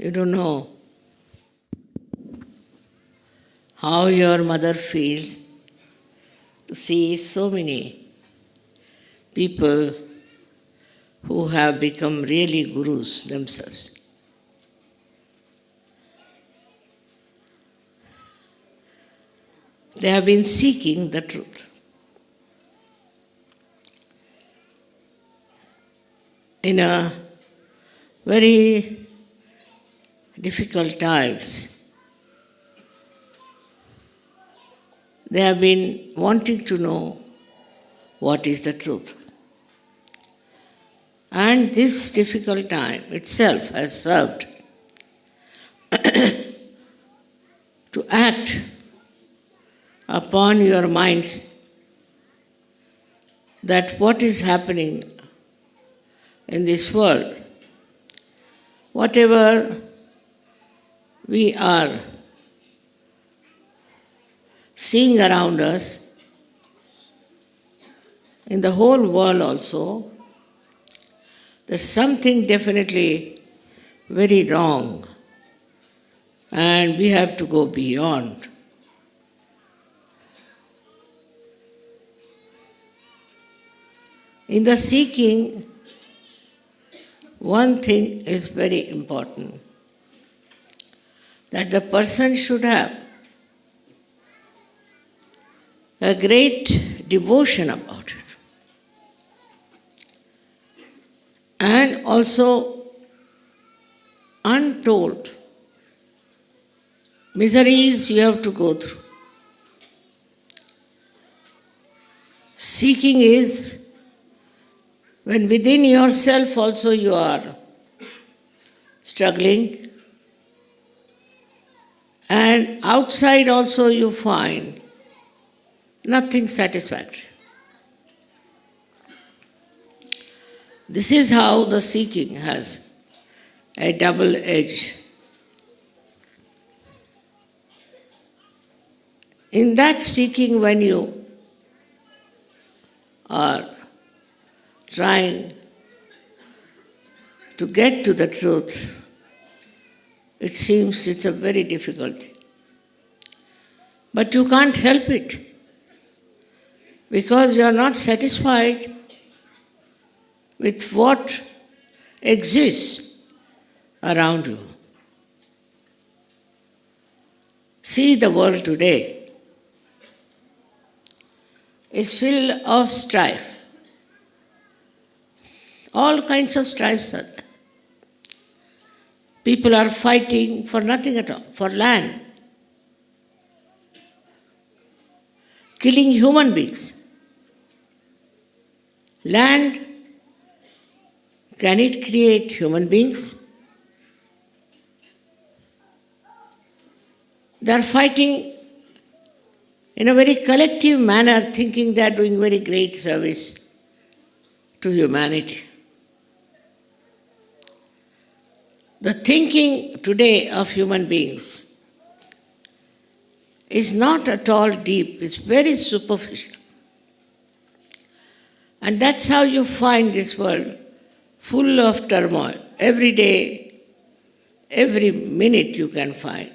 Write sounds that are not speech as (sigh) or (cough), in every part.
You don't know how your mother feels to see so many people who have become really gurus themselves. They have been seeking the truth. In a very difficult times, they have been wanting to know what is the truth. And this difficult time itself has served (coughs) to act upon your minds that what is happening in this world, whatever we are seeing around us, in the whole world also, there's something definitely very wrong, and we have to go beyond. In the seeking, one thing is very important that the person should have a great devotion about it. And also untold miseries you have to go through. Seeking is when within yourself also you are struggling, and outside also you find nothing satisfactory. This is how the seeking has a double edge. In that seeking, when you are trying to get to the truth, it seems it's a very difficulty. But you can't help it because you are not satisfied with what exists around you. See the world today is filled of strife. All kinds of strifes are there. People are fighting for nothing at all, for land, killing human beings. Land, can it create human beings? They are fighting in a very collective manner, thinking they are doing very great service to humanity. The thinking today of human beings is not at all deep, it's very superficial. And that's how you find this world full of turmoil. Every day, every minute you can find.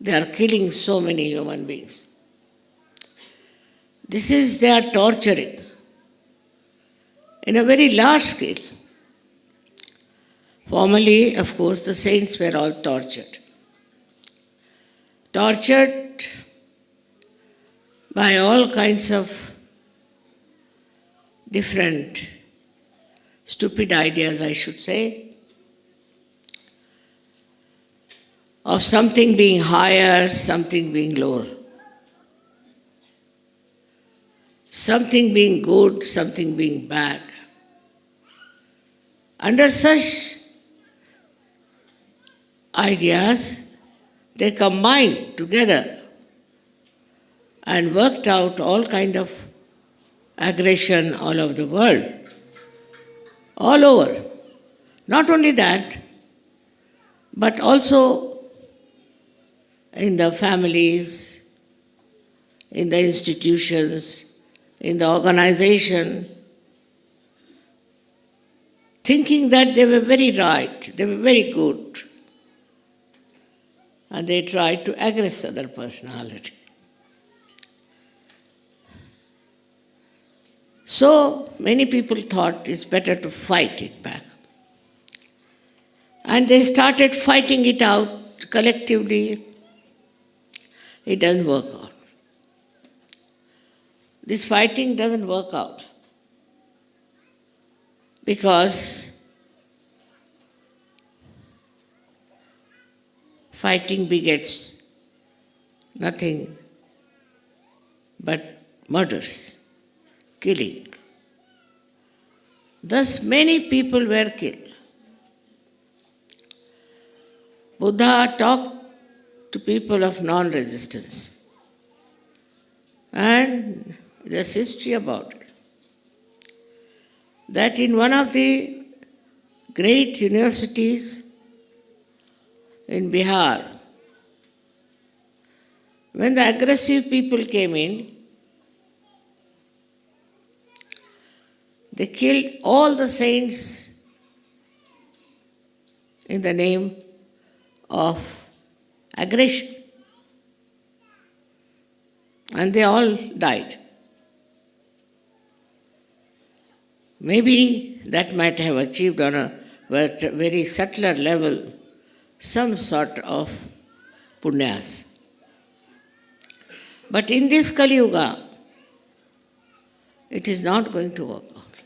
They are killing so many human beings. This is their torturing in a very large scale. Formerly, of course, the saints were all tortured. Tortured by all kinds of different stupid ideas, I should say, of something being higher, something being lower, something being good, something being bad. Under such ideas, they combined together and worked out all kind of aggression all over the world. All over. Not only that, but also in the families, in the institutions, in the organization. thinking that they were very right, they were very good, and they tried to aggress other personality. So many people thought it's better to fight it back. And they started fighting it out collectively. It doesn't work out. This fighting doesn't work out because fighting begets nothing but murders killing. Thus, many people were killed. Buddha talked to people of non resistance, and there's history about it. That in one of the great universities in Bihar, when the aggressive people came in, They killed all the saints in the name of aggression. And they all died. Maybe that might have achieved on a very subtler level some sort of punyas. But in this Kali Yuga, it is not going to work out.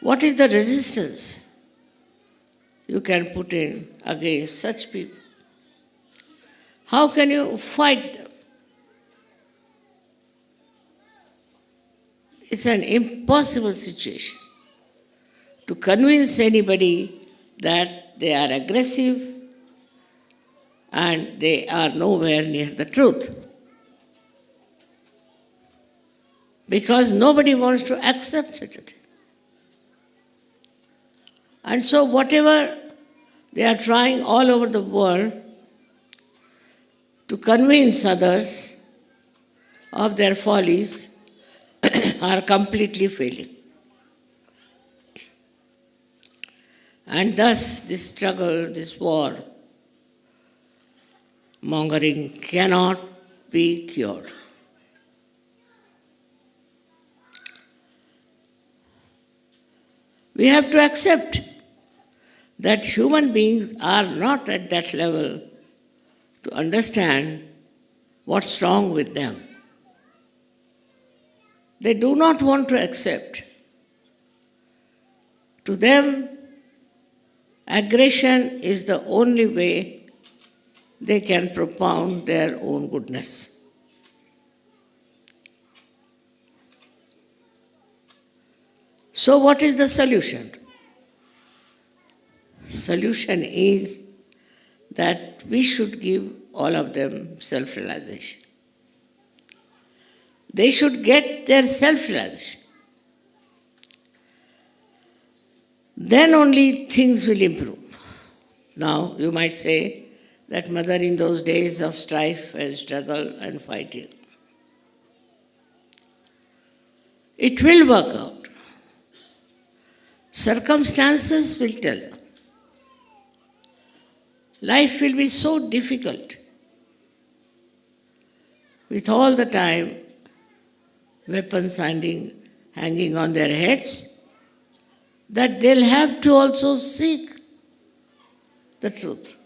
What is the resistance you can put in against such people? How can you fight them? It's an impossible situation to convince anybody that they are aggressive and they are nowhere near the truth. Because nobody wants to accept such a thing. And so, whatever they are trying all over the world to convince others of their follies (coughs) are completely failing. And thus, this struggle, this war, mongering cannot be cured. We have to accept that human beings are not at that level to understand what's wrong with them. They do not want to accept. To them, aggression is the only way they can propound their own goodness. So, what is the solution? solution is that we should give all of them self realization. They should get their self realization. Then only things will improve. Now, you might say that mother in those days of strife and struggle and fighting, it will work out. Circumstances will tell. Life will be so difficult with all the time weapons hanging, hanging on their heads that they'll have to also seek the truth.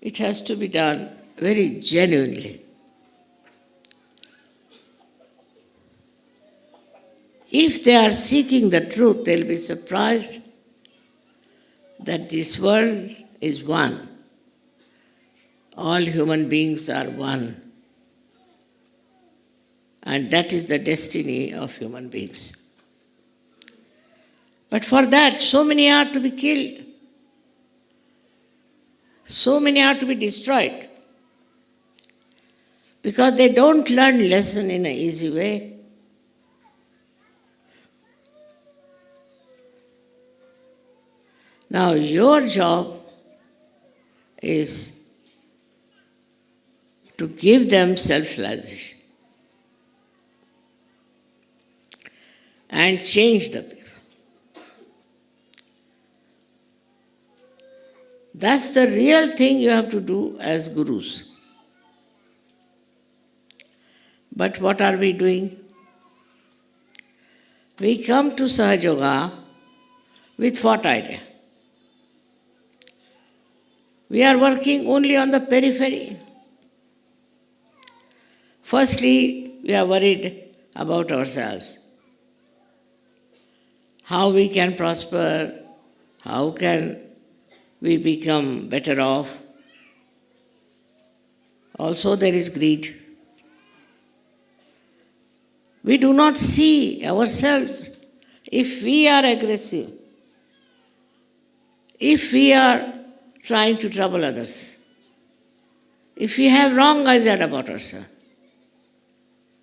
It has to be done very genuinely. If they are seeking the truth, they'll be surprised that this world is one. All human beings are one. And that is the destiny of human beings. But for that, so many are to be killed. So many are to be destroyed. Because they don't learn lesson in an easy way. Now, your job is to give them self realization. and change the people. That's the real thing you have to do as gurus. But what are we doing? We come to Sahaja Yoga with what idea? We are working only on the periphery. Firstly, we are worried about ourselves. How we can prosper, how can we become better off. Also, there is greed. We do not see ourselves if we are aggressive, if we are trying to trouble others, if we have wrong idea about ourselves,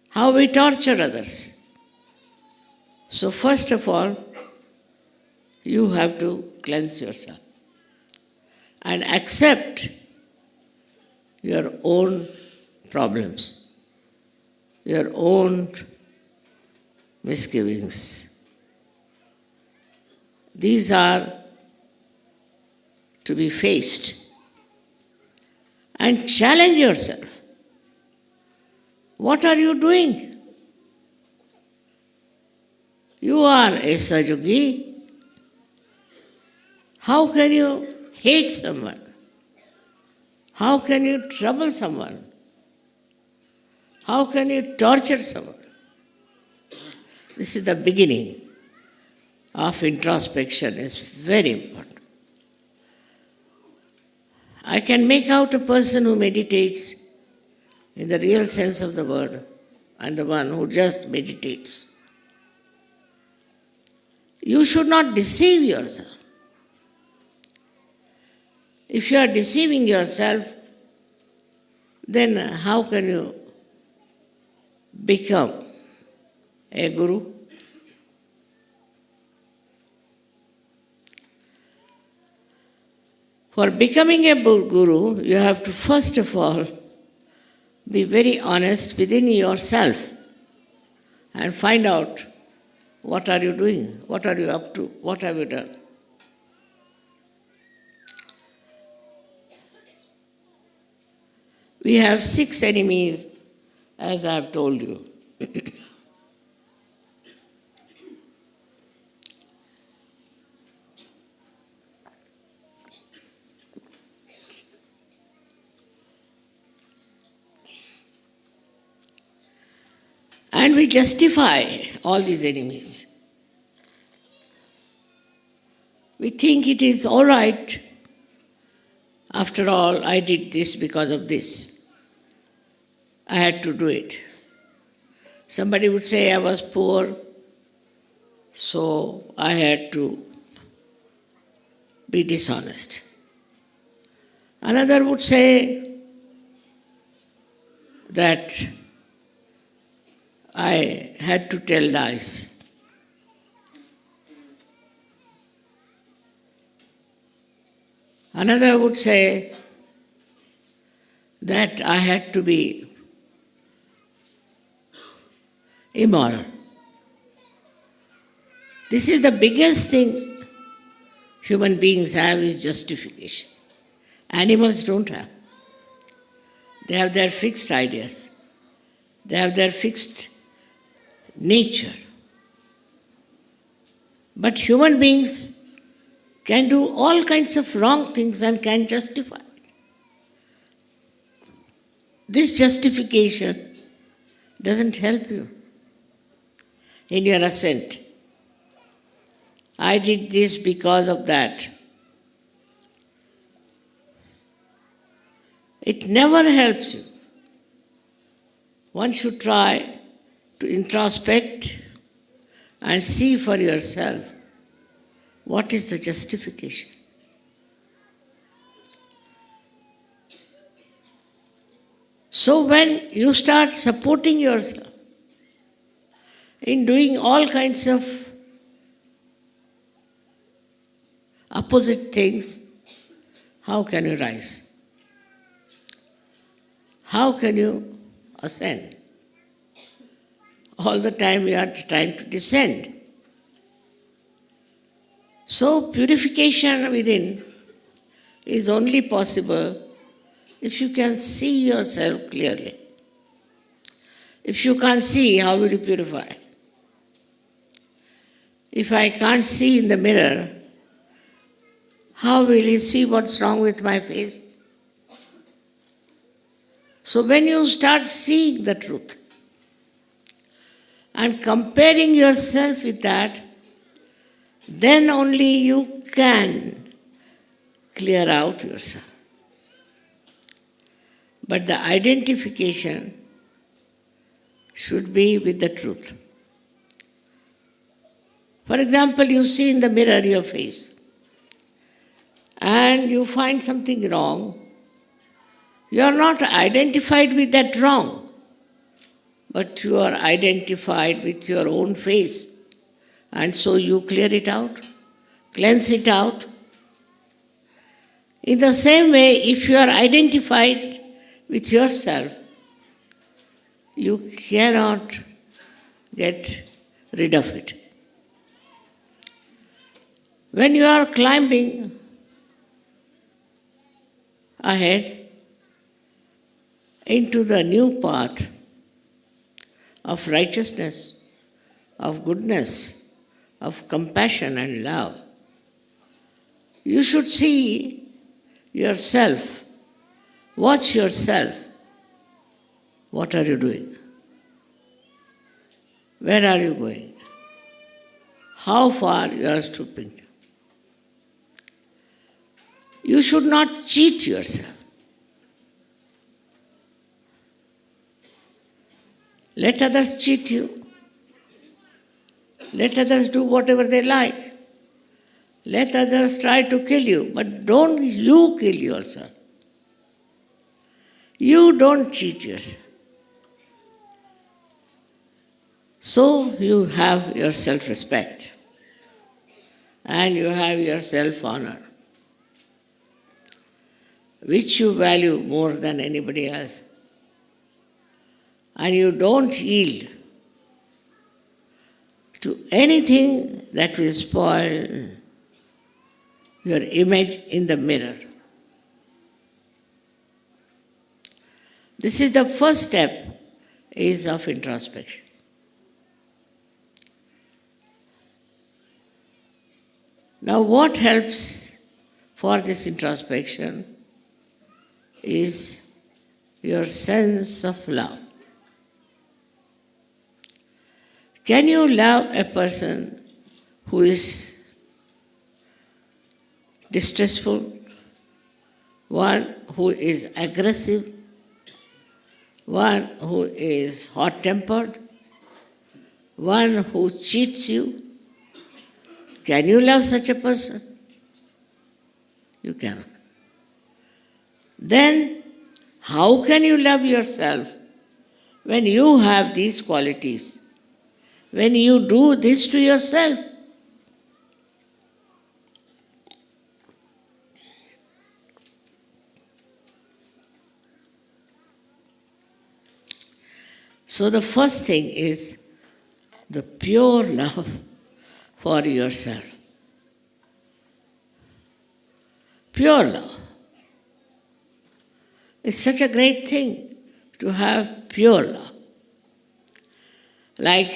how we torture others. So, first of all, you have to cleanse yourself and accept your own problems, your own misgivings. These are to be faced and challenge yourself. What are you doing? You are a Sahaja How can you hate someone? How can you trouble someone? How can you torture someone? This is the beginning of introspection, is very important. I can make out a person who meditates in the real sense of the word and the one who just meditates. You should not deceive yourself. If you are deceiving yourself, then how can you become a guru? For becoming a guru, you have to first of all be very honest within yourself and find out what are you doing, what are you up to, what have you done. We have six enemies, as I have told you. and we justify all these enemies. We think it is all right. After all, I did this because of this. I had to do it. Somebody would say I was poor, so I had to be dishonest. Another would say that I had to tell lies. Another would say that I had to be immoral. This is the biggest thing human beings have is justification. Animals don't have. They have their fixed ideas. They have their fixed nature. But human beings can do all kinds of wrong things and can justify. This justification doesn't help you in your ascent. I did this because of that. It never helps you. One should try to introspect and see for yourself what is the justification. So, when you start supporting yourself, in doing all kinds of opposite things, how can you rise? How can you ascend? All the time you are trying to descend. So, purification within is only possible if you can see yourself clearly. If you can't see, how will you purify? If I can't see in the mirror, how will you see what's wrong with my face? So, when you start seeing the truth and comparing yourself with that, then only you can clear out yourself. But the identification should be with the truth. For example, you see in the mirror your face and you find something wrong. You are not identified with that wrong, but you are identified with your own face. And so you clear it out, cleanse it out. In the same way, if you are identified with yourself, you cannot get rid of it. When you are climbing ahead into the new path of righteousness, of goodness, of compassion and love, you should see yourself, watch yourself. What are you doing? Where are you going? How far you are stooping? You should not cheat yourself. Let others cheat you. Let others do whatever they like. Let others try to kill you, but don't you kill yourself. You don't cheat yourself. So you have your self respect and you have your self honor, which you value more than anybody else. And you don't yield to anything that will spoil your image in the mirror. This is the first step is of introspection. Now, what helps for this introspection is your sense of love. Can you love a person who is distressful, one who is aggressive, one who is hot tempered, one who cheats you? Can you love such a person? You cannot. Then, how can you love yourself when you have these qualities? When you do this to yourself? So, the first thing is the pure love for yourself. Pure love. It's such a great thing to have pure love. Like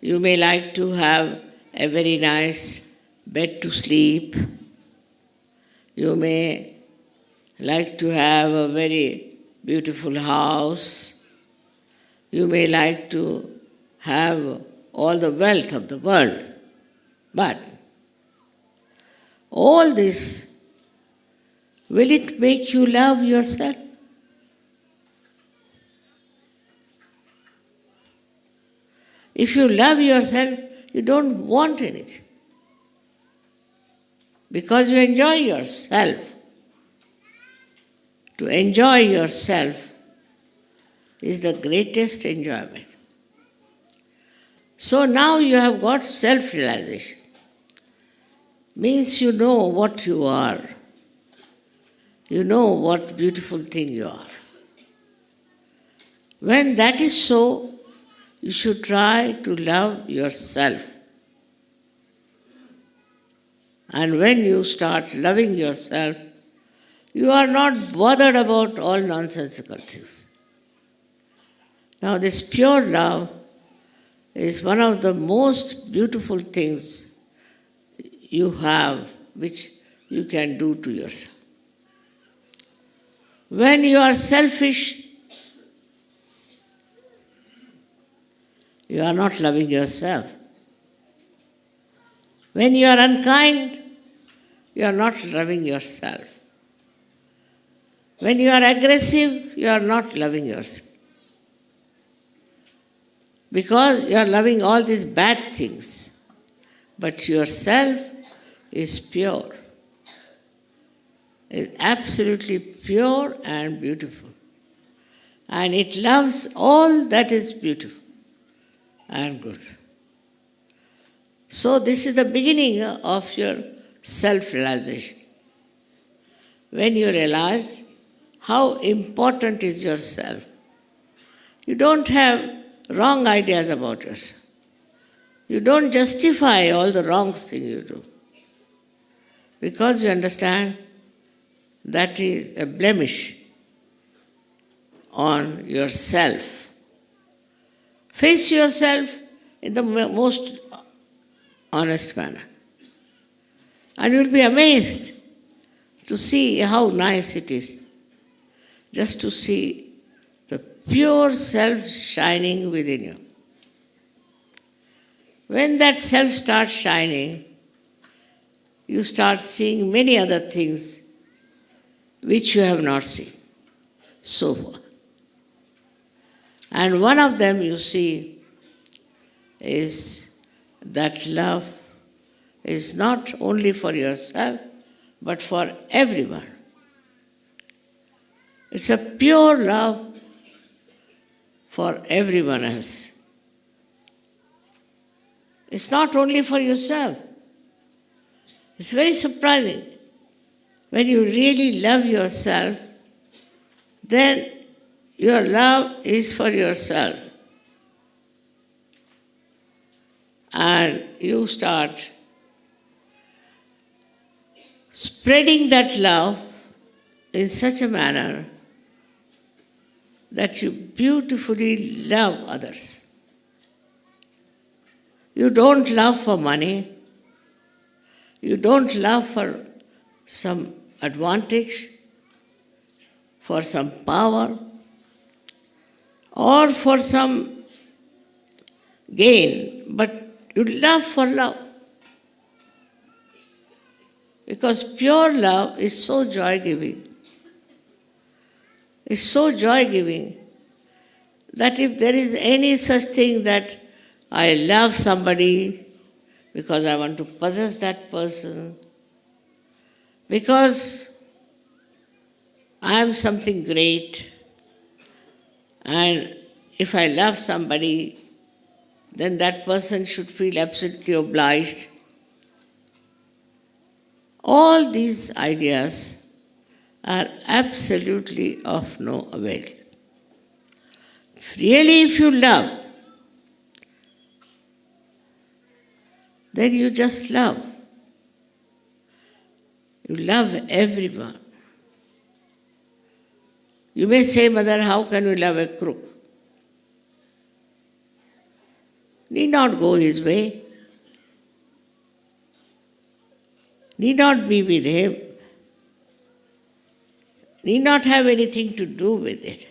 you may like to have a very nice bed to sleep. You may like to have a very beautiful house. You may like to have all the wealth of the world. But all this, will it make you love yourself? If you love yourself, you don't want anything. Because you enjoy yourself. To enjoy yourself is the greatest enjoyment. So now you have got self realization. Means you know what you are. You know what beautiful thing you are. When that is so, you should try to love yourself. And when you start loving yourself, you are not bothered about all nonsensical things. Now, this pure love is one of the most beautiful things you have which you can do to yourself. When you are selfish, you are not loving yourself. When you are unkind, you are not loving yourself. When you are aggressive, you are not loving yourself. Because you are loving all these bad things, but yourself is pure. It's absolutely pure and beautiful. And it loves all that is beautiful and good. So, this is the beginning of your self realization. When you realize how important is yourself, you don't have wrong ideas about yourself. You don't justify all the wrong things you do. Because you understand that is a blemish on yourself. Face yourself in the most honest manner. And you'll be amazed to see how nice it is just to see the pure self shining within you. When that self starts shining, you start seeing many other things which you have not seen so far. And one of them you see is that love is not only for yourself but for everyone. It's a pure love for everyone else. It's not only for yourself. It's very surprising. When you really love yourself, then your love is for yourself. And you start spreading that love in such a manner that you beautifully love others. You don't love for money. You don't love for some advantage, for some power, or for some gain, but you love for love. Because pure love is so joy giving. It's so joy giving that if there is any such thing that I love somebody because I want to possess that person, because I am something great, and if I love somebody, then that person should feel absolutely obliged. All these ideas are absolutely of no avail. Really, if you love, then you just love. You love everyone. You may say, Mother, how can you love a crook? Need not go his way. Need not be with him. Need not have anything to do with it.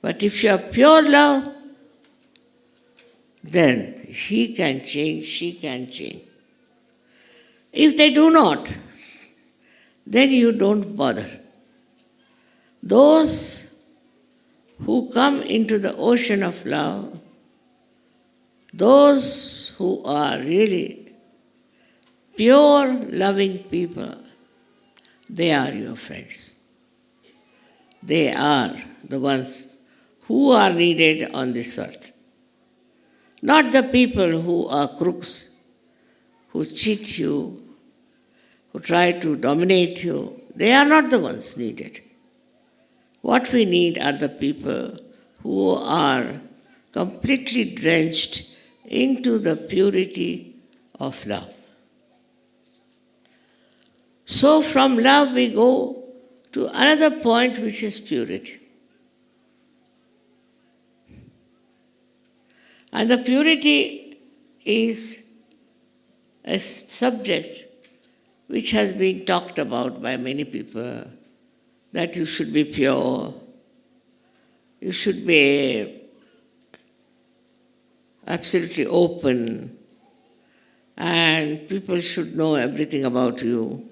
But if you have pure love, then he can change, she can change. If they do not, then you don't bother. Those who come into the ocean of love, those who are really pure loving people, they are your friends. They are the ones who are needed on this earth. Not the people who are crooks, who cheat you, who try to dominate you, they are not the ones needed. What we need are the people who are completely drenched into the purity of love. So from love we go to another point which is purity. And the purity is a subject which has been talked about by many people that you should be pure, you should be absolutely open, and people should know everything about you.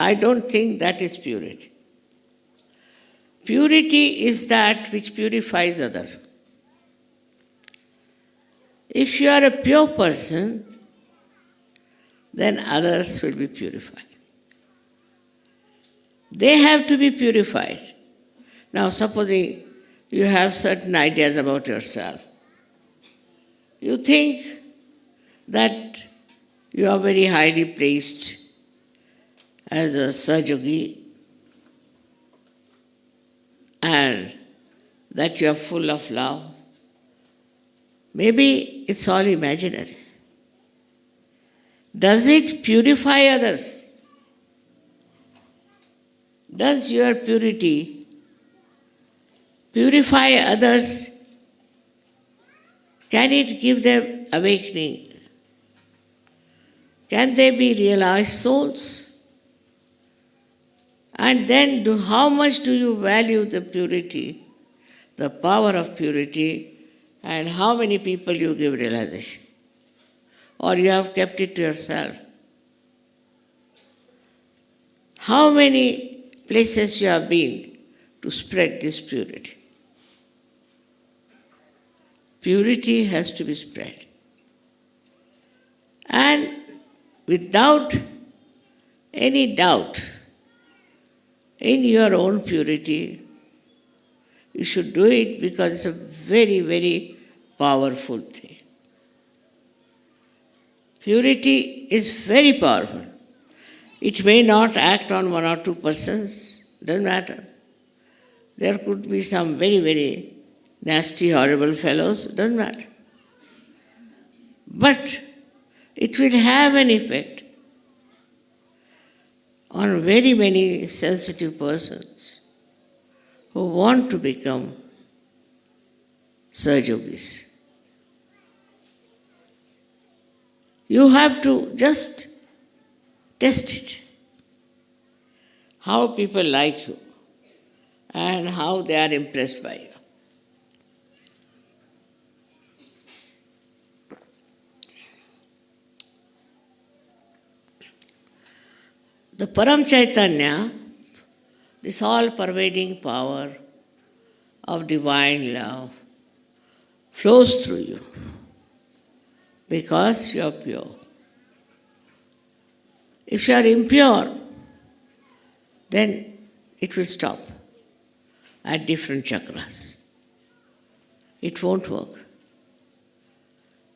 I don't think that is purity. Purity is that which purifies others. If you are a pure person, then others will be purified. They have to be purified. Now, supposing you have certain ideas about yourself, you think that you are very highly placed as a Sahajogi and that you are full of love. Maybe it's all imaginary. Does it purify others? Does your purity purify others? Can it give them awakening? Can they be realized souls? And then, do, how much do you value the purity, the power of purity, and how many people you give realization? or you have kept it to yourself? How many places you have been to spread this purity? Purity has to be spread. And without any doubt in your own purity, you should do it because it's a very, very powerful thing. Purity is very powerful. It may not act on one or two persons, doesn't matter. There could be some very, very nasty, horrible fellows, doesn't matter. But it will have an effect on very many sensitive persons who want to become Sahajogis. You have to just test it. How people like you and how they are impressed by you. The Param Chaitanya, this all pervading power of divine love, flows through you because you are pure. If you are impure, then it will stop at different chakras. It won't work.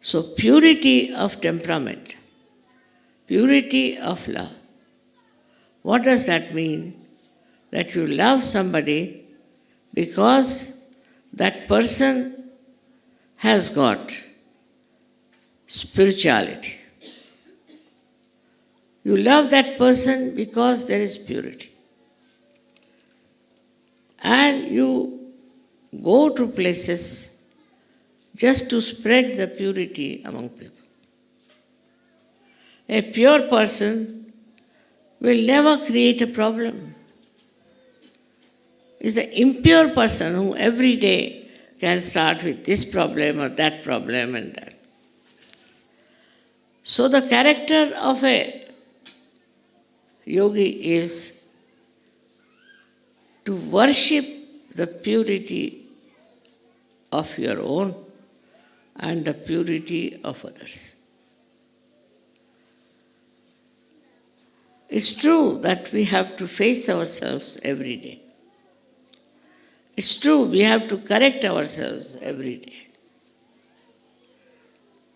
So, purity of temperament, purity of love. What does that mean? That you love somebody because that person has got spirituality. You love that person because there is purity. And you go to places just to spread the purity among people. A pure person will never create a problem. It's the impure person who every day can start with this problem or that problem and that. So, the character of a yogi is to worship the purity of your own and the purity of others. It's true that we have to face ourselves every day. It's true we have to correct ourselves every day.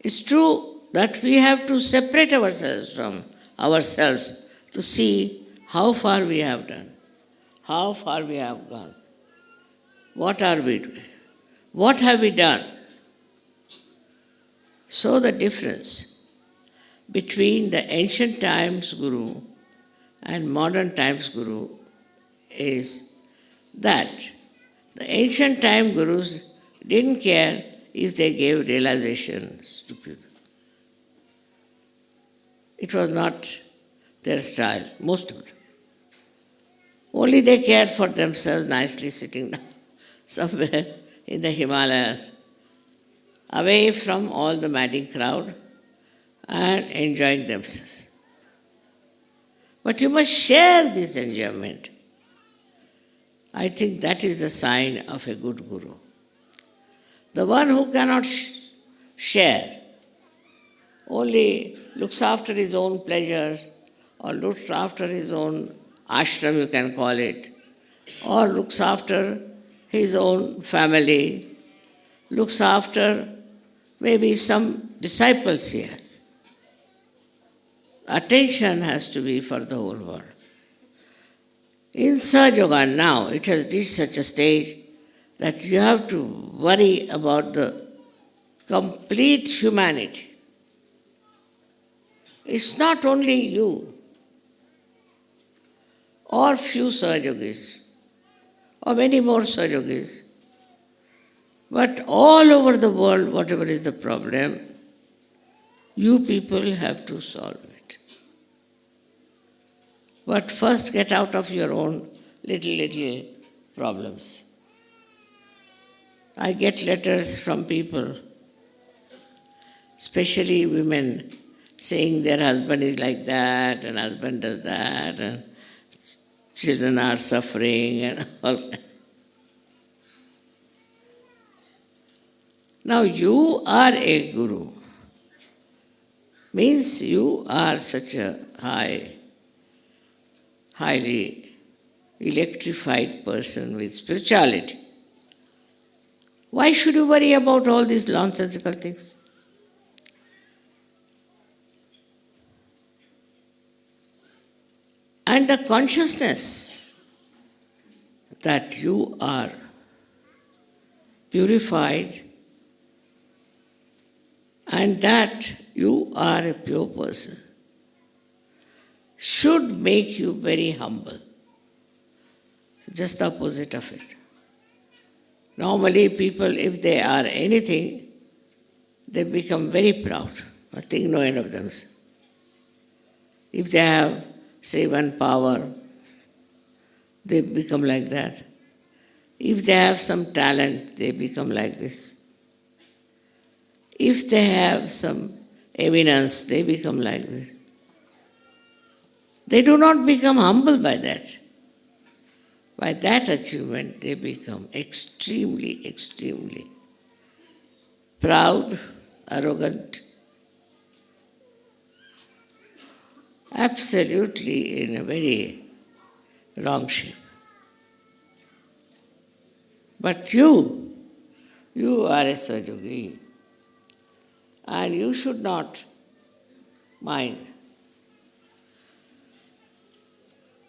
It's true that we have to separate ourselves from ourselves to see how far we have done, how far we have gone. What are we doing? What have we done? So the difference. between the ancient times Guru and modern times Guru is that the ancient time Gurus didn't care if they gave realizations to people. It was not their style, most of them. Only they cared for themselves nicely sitting down (laughs) somewhere in the Himalayas, away from all the madding crowd and enjoying themselves. But you must share this enjoyment. I think that is the sign of a good guru. The one who cannot sh- share, only looks after his own pleasures or looks after his own ashram, you can call it, or looks after his own family, looks after maybe some disciples he has. Attention has to be for the whole world. In Sahaja Yoga now, it has reached such a stage that you have to worry about the complete humanity. It's not only you or few Sahajogis or many more Sahajogis, but all over the world, whatever is the problem, you people have to solve it. But first get out of your own little, little problems. I get letters from people, especially women, saying their husband is like that and husband does that and children are suffering and all. Now you are a guru. Means you are such a high, highly electrified person with spirituality. Why should you worry about all these nonsensical things? And the consciousness that you are purified and that you are a pure person should make you very humble. Just the opposite of it. Normally, people, if they are anything, they become very proud. I think no end of them. If they have, say, one power, they become like that. If they have some talent, they become like this. If they have some eminence, they become like this. They do not become humble by that. By that achievement, they become extremely, extremely proud, arrogant, absolutely in a very wrong shape. But you, you are a Sahajogi, and you should not mind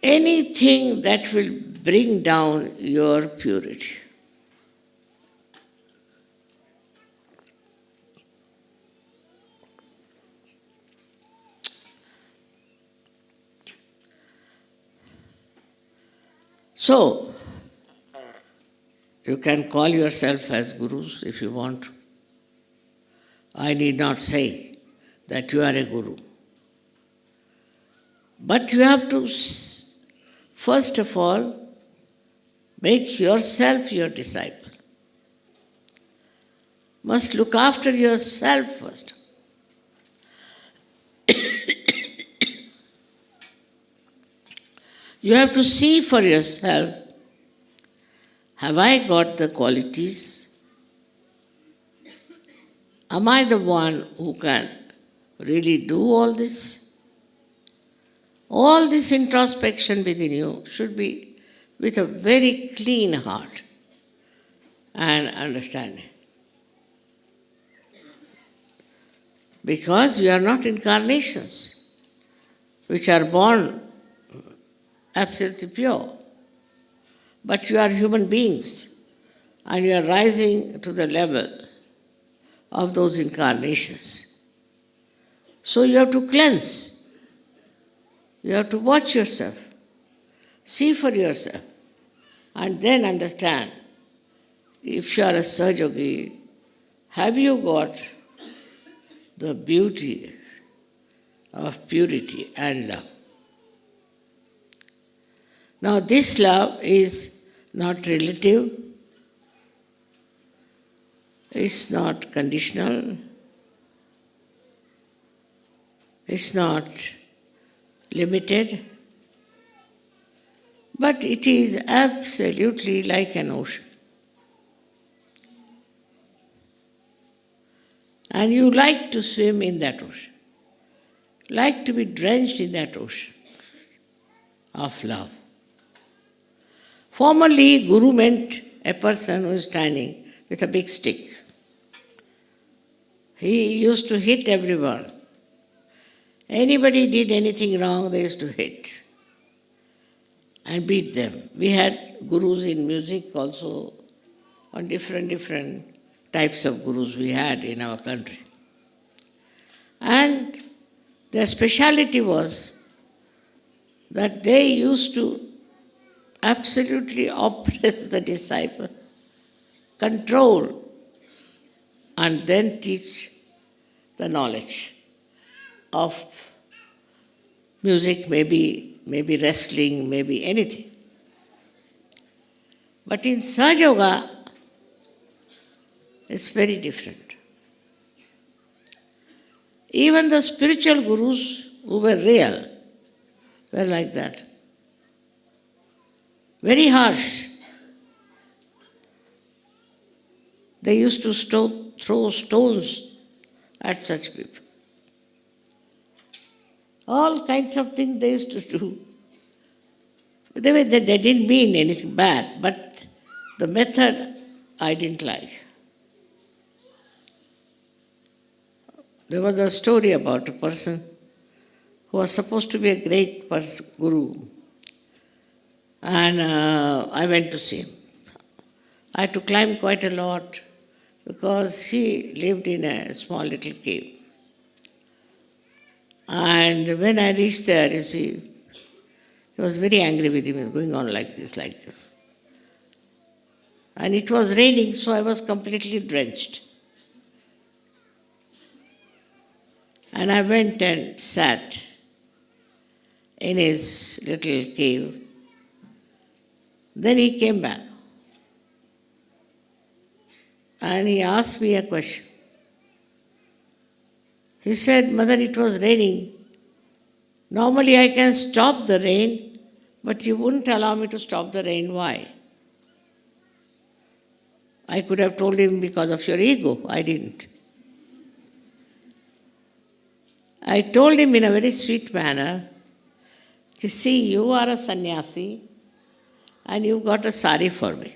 anything that will bring down your purity. So, you can call yourself as gurus if you want. I need not say that you are a guru. But you have to, first of all, make yourself your disciple. Must look after yourself first. You have to see for yourself have I got the qualities? Am I the one who can really do all this? All this introspection within you should be with a very clean heart and understanding. Because we are not incarnations which are born absolutely pure, but you are human beings and you are rising to the level of those incarnations. So you have to cleanse. You have to watch yourself, see for yourself, and then understand if you are a Sahajogi, have you got the beauty of purity and love? Now, this love is not relative, it's not conditional, it's not limited, but it is absolutely like an ocean. And you like to swim in that ocean, like to be drenched in that ocean of love. Formerly, Guru meant a person who is standing with a big stick. He used to hit everyone. Anybody did anything wrong, they used to hit and beat them. We had gurus in music also, on different, different types of gurus we had in our country. And their speciality was that they used to absolutely oppress the disciple, control, and then teach the knowledge of music, maybe, maybe wrestling, maybe anything. But in Sahaja Yoga, it's very different. Even the spiritual gurus who were real were like that. Very harsh. They used to throw stones at such people. All kinds of things they used to do. They, were, they, they didn't mean anything bad, but the method I didn't like. There was a story about a person who was supposed to be a great guru. And uh, I went to see him. I had to climb quite a lot because he lived in a small little cave. And when I reached there, you see, he was very angry with him. He was going on like this, like this. And it was raining, so I was completely drenched. And I went and sat in his little cave. Then he came back. And he asked me a question. He said, Mother, it was raining. Normally I can stop the rain, but you wouldn't allow me to stop the rain. Why? I could have told him because of your ego. I didn't. I told him in a very sweet manner, you see, you are a sannyasi and you got a sari for me.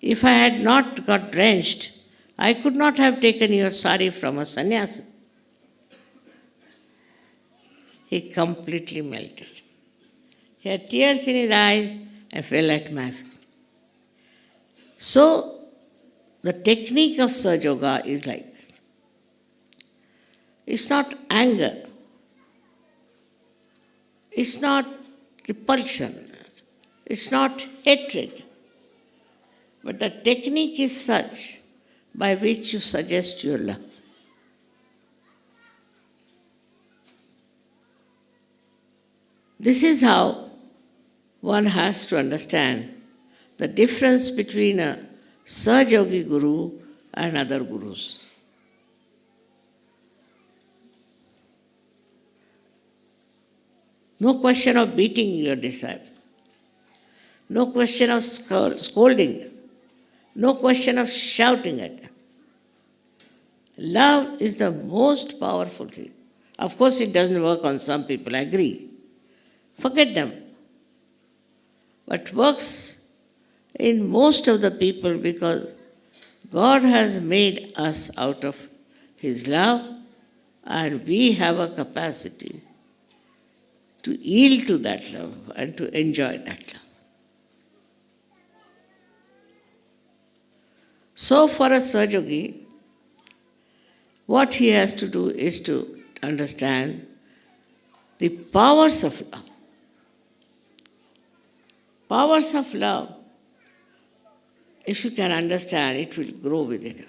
If I had not got drenched, I could not have taken your sari from a sannyasi. He completely melted. He had tears in his eyes and fell at my feet. So, the technique of Sahaja Yoga is like this. It's not anger. It's not repulsion. It's not hatred. But the technique is such by which you suggest your love. This is how one has to understand the difference between a Sahajogi Guru and other gurus. No question of beating your disciple. No question of scolding. No question of shouting at them. Love is the most powerful thing. Of course, it doesn't work on some people, I agree. Forget them. But works in most of the people because God has made us out of His love and we have a capacity to yield to that love and to enjoy that love. So, for a Sahajogi, what he has to do is to understand the powers of love. Powers of love, if you can understand, it will grow within you.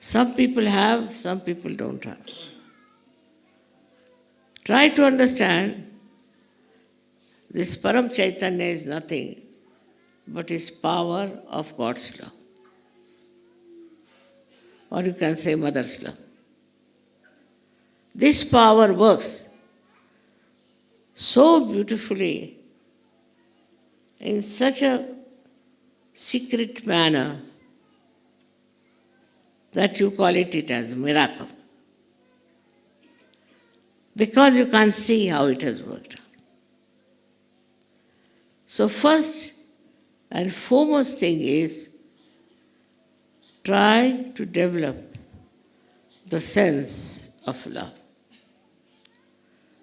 Some people have, some people don't have. Try to understand this Param Chaitanya is nothing but is power of God's love. Or you can say Mother's love. This power works so beautifully in such a secret manner that you call it, it as miracle. Because you can't see how it has worked out. So, first and foremost thing is try to develop the sense of love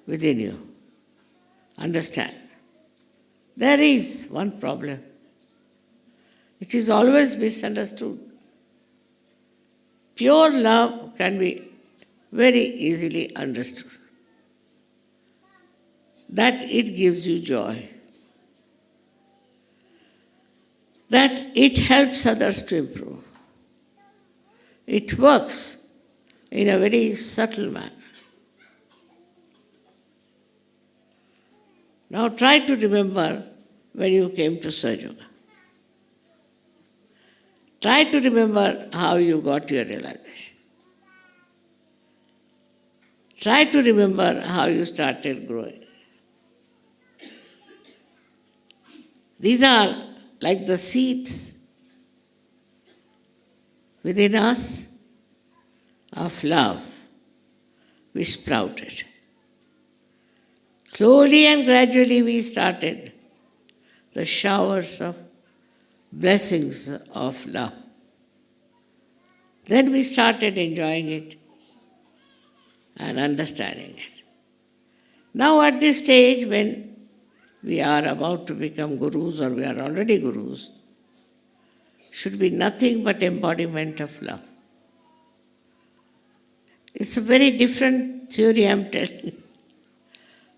within you. Understand. There is one problem. It is always misunderstood. Pure love can be very easily understood. That it gives you joy. That it helps others to improve. It works in a very subtle manner. Now try to remember when you came to Sahaja Try to remember how you got your realization. Try to remember how you started growing. These are like the seeds within us of love we sprouted. Slowly and gradually we started the showers of blessings of love. Then we started enjoying it and understanding it. Now, at this stage, when we are about to become gurus or we are already gurus, should be nothing but embodiment of love. It's a very different theory I'm telling you.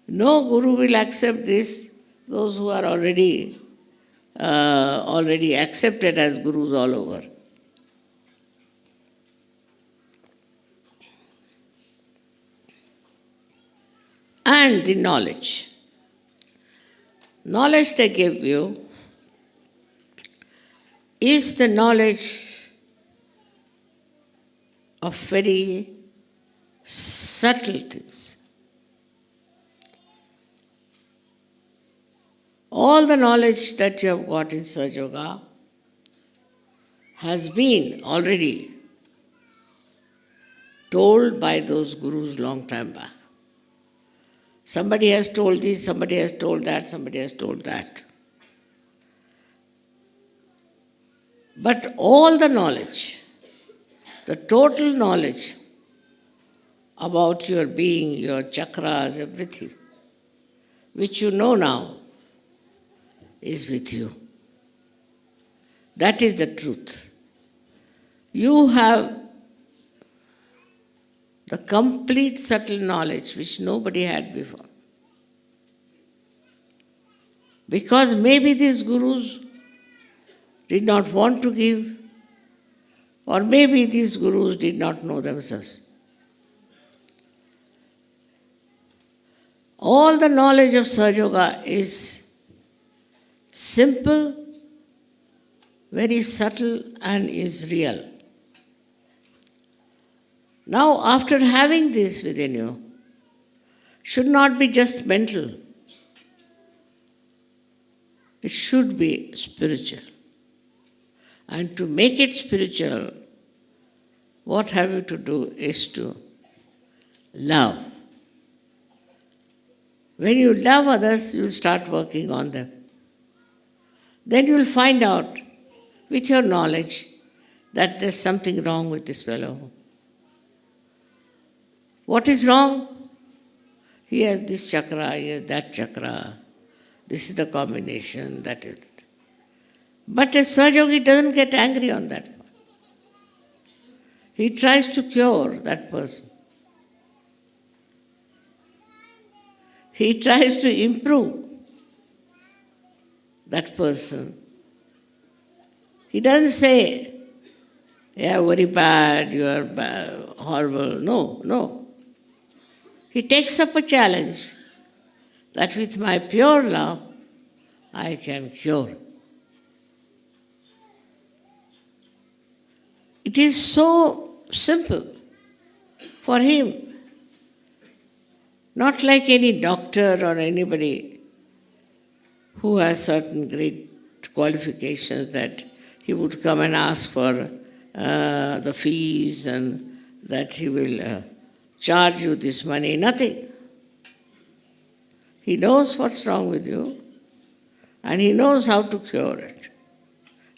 No guru will accept this, those who are already uh, already accepted as gurus all over. And the knowledge. Knowledge they give you is the knowledge of very subtle things. All the knowledge that you have got in Sahaja Yoga has been already told by those gurus long time back. Somebody has told this, somebody has told that, somebody has told that. But all the knowledge, the total knowledge about your being, your chakras, everything, which you know now, is with you. That is the truth. You have the complete subtle knowledge which nobody had before. Because maybe these gurus did not want to give, or maybe these gurus did not know themselves. All the knowledge of Sahaja Yoga is simple, very subtle, and is real. Now, after having this within you, should not be just mental, it should be spiritual. And to make it spiritual, what have you to do is to love. When you love others, you start working on them. Then you will find out with your knowledge that there's something wrong with this fellow. What is wrong? He has this chakra, he has that chakra. This is the combination, that is. But a Sahajogi doesn't get angry on that. He tries to cure that person. He tries to improve that person. He doesn't say, yeah, very bad, you are bad, horrible. No, no. He takes up a challenge that with my pure love, I can cure. It is so simple for him. Not like any doctor or anybody who has certain great qualifications that he would come and ask for uh, the fees and that he will uh, charge you this money. Nothing. He knows what's wrong with you and he knows how to cure it.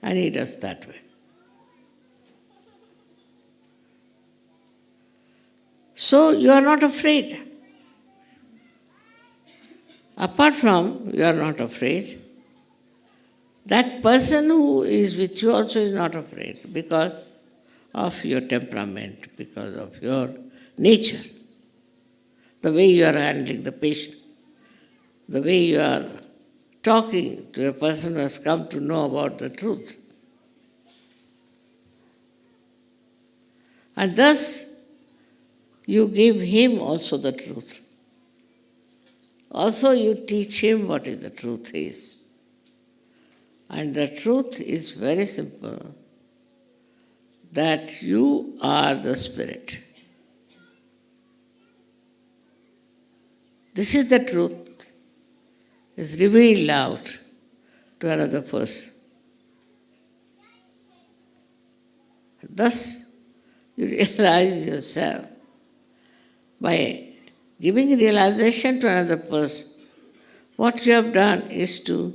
And he does that way. So you are not afraid. Apart from you are not afraid, that person who is with you also is not afraid because of your temperament, because of your nature, the way you are handling the patient, the way you are talking to a person who has come to know about the truth. And thus, you give him also the truth. Also, you teach him what is the truth is. And the truth is very simple that you are the Spirit. This is the truth, is revealed out to another person. Thus, you (laughs) realize yourself by giving realization to another person. What you have done is to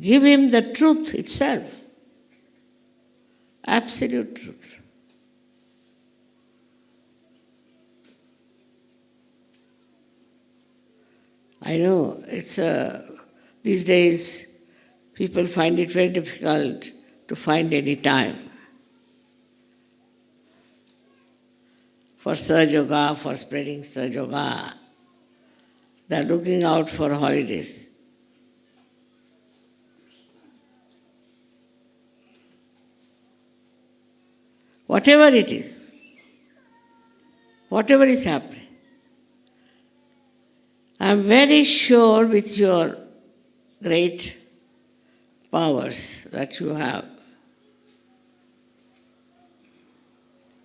give him the truth itself, absolute truth. I know it's a, these days people find it very difficult to find any time for Sahaja Yoga, for spreading Sahaja Yoga. They are looking out for holidays. Whatever it is, whatever is happening, I am very sure with your great powers that you have,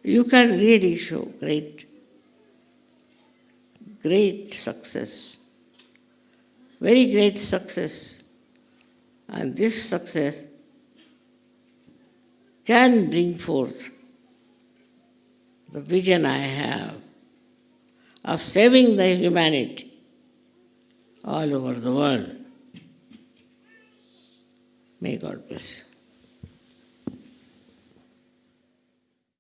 you can really show great, great success, very great success. And this success can bring forth the vision I have of saving the humanity all over the world. May God bless you.